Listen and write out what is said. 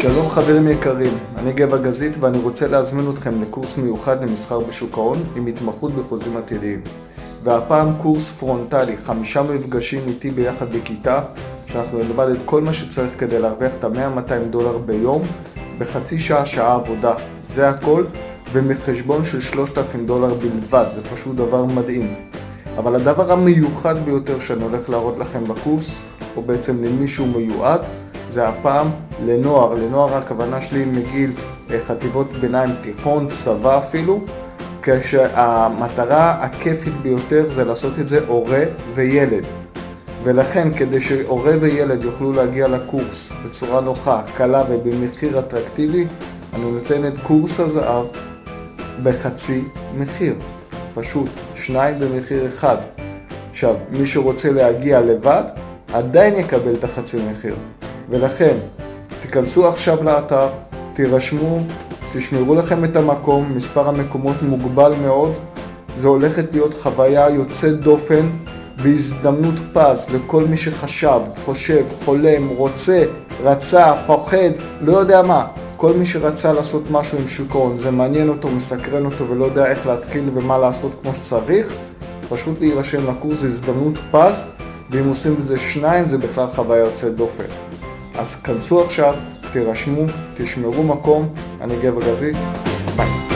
שלום חברים יקרים, אני גבע גזית ואני רוצה להזמין אתכם לקורס מיוחד למסחר בשוק ההון עם התמחות בחוזים עתידיים. והפעם קורס פרונטלי, חמישה מפגשים איתי ביחד בכיתה, שאנחנו נלמד את כל מה שצריך כדי להרוויח את ה-100-200 דולר ביום, בחצי שעה, שעה עבודה, זה הכל, ומחשבון של 3,000 דולר בלבד, זה פשוט דבר מדהים. אבל הדבר המיוחד ביותר שאני הולך להראות לכם בקורס, או בעצם למישהו מיועד, זה הפעם לנוער, לנוער הכוונה שלי מגיל אה, חטיבות ביניים תיכון, צבא אפילו, כשהמטרה הכיפית ביותר זה לעשות את זה הורה וילד. ולכן כדי שהורה וילד יוכלו להגיע לקורס בצורה נוחה, קלה ובמחיר אטרקטיבי, אני נותן את קורס הזהב בחצי מחיר. פשוט, שניים במחיר אחד. עכשיו, מי שרוצה להגיע לבד, עדיין יקבל את החצי מחיר. ולכן, תיכנסו עכשיו לאתר, תירשמו, תשמרו לכם את המקום, מספר המקומות מוגבל מאוד. זה הולכת להיות חוויה יוצאת דופן והזדמנות פז לכל מי שחשב, חושב, חולם, רוצה, רצה, פוחד, לא יודע מה. כל מי שרצה לעשות משהו עם שוק ההון, זה מעניין אותו, מסקרן אותו ולא יודע איך להתחיל ומה לעשות כמו שצריך, פשוט להירשם לקורס זה הזדמנות פז, ואם עושים בזה שניים זה בכלל חוויה יוצאת דופן. אז כנסו עכשיו, תירשמו, תשמרו מקום, אני גבר גזית, ביי.